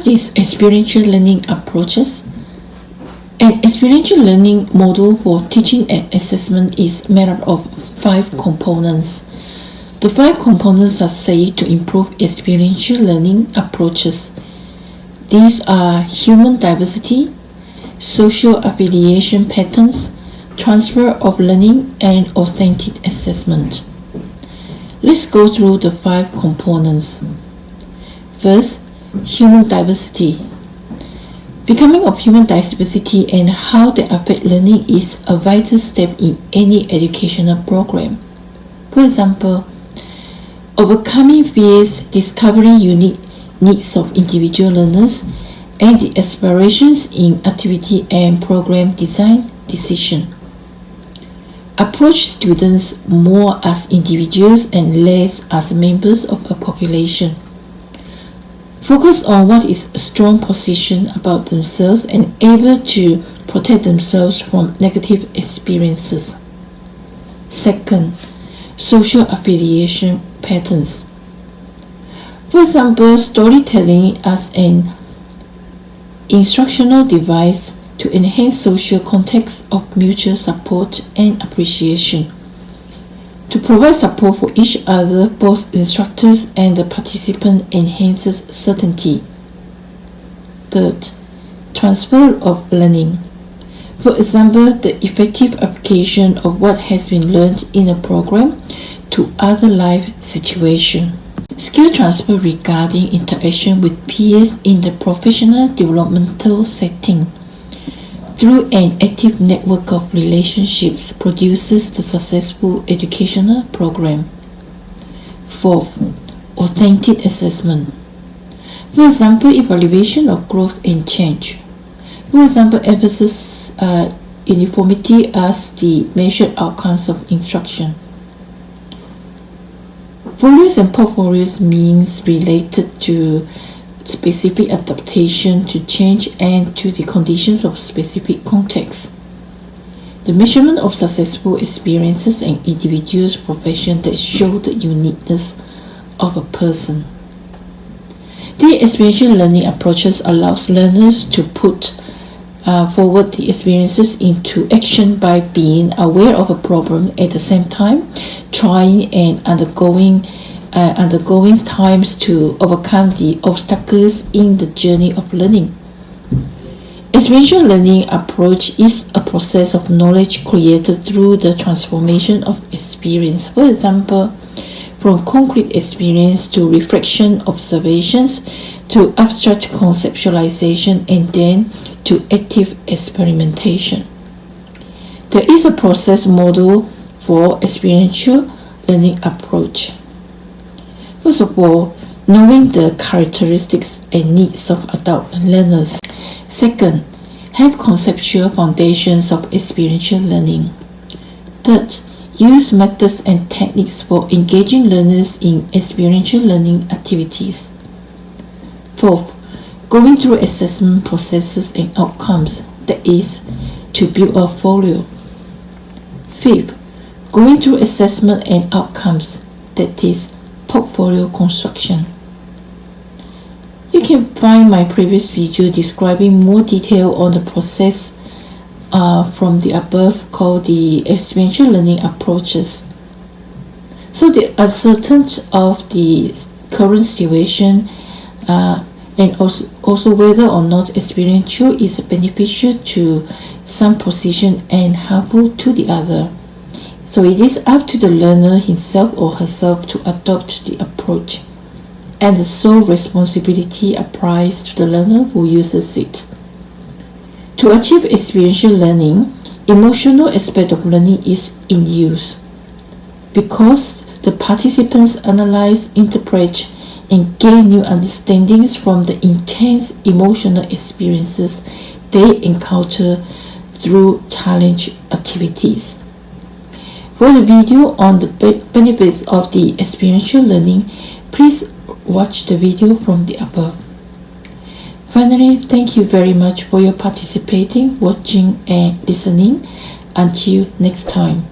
What is experiential learning approaches? An experiential learning model for teaching and assessment is made up of five components. The five components are said to improve experiential learning approaches. These are human diversity, social affiliation patterns, transfer of learning, and authentic assessment. Let's go through the five components. First, human diversity. Becoming of human diversity and how they affect learning is a vital step in any educational program. For example, overcoming fears, discovering unique needs of individual learners, and the aspirations in activity and program design decision. Approach students more as individuals and less as members of a population. Focus on what is a strong position about themselves and able to protect themselves from negative experiences. Second, social affiliation patterns. For example, storytelling as an instructional device to enhance social context of mutual support and appreciation to provide support for each other, both instructors and the participant enhances certainty. Third, transfer of learning. For example, the effective application of what has been learned in a program to other life situations. Skill transfer regarding interaction with peers in the professional developmental setting through an active network of relationships produces the successful educational program. Fourth, authentic assessment. For example, evaluation of growth and change. For example, emphasis uh, uniformity as the measured outcomes of instruction. Folios and portfolios means related to specific adaptation to change and to the conditions of specific context. The measurement of successful experiences and individuals' profession that show the uniqueness of a person. The experiential learning approaches allows learners to put uh, forward the experiences into action by being aware of a problem at the same time, trying and undergoing uh, undergoing times to overcome the obstacles in the journey of learning. Experiential learning approach is a process of knowledge created through the transformation of experience. For example, from concrete experience to reflection observations to abstract conceptualization and then to active experimentation. There is a process model for experiential learning approach. First of all, knowing the characteristics and needs of adult learners. Second, have conceptual foundations of experiential learning. Third, use methods and techniques for engaging learners in experiential learning activities. Fourth, going through assessment processes and outcomes, that is, to build a folio. Fifth, going through assessment and outcomes, that is, portfolio construction. You can find my previous video describing more detail on the process uh, from the above called the experiential learning approaches. So the uncertainty of the current situation uh, and also, also whether or not experiential is beneficial to some position and harmful to the other. So it is up to the learner himself or herself to adopt the approach, and the sole responsibility applies to the learner who uses it. To achieve experiential learning, emotional aspect of learning is in use because the participants analyze, interpret, and gain new understandings from the intense emotional experiences they encounter through challenge activities. For the video on the benefits of the experiential learning, please watch the video from the above. Finally, thank you very much for your participating, watching and listening. Until next time.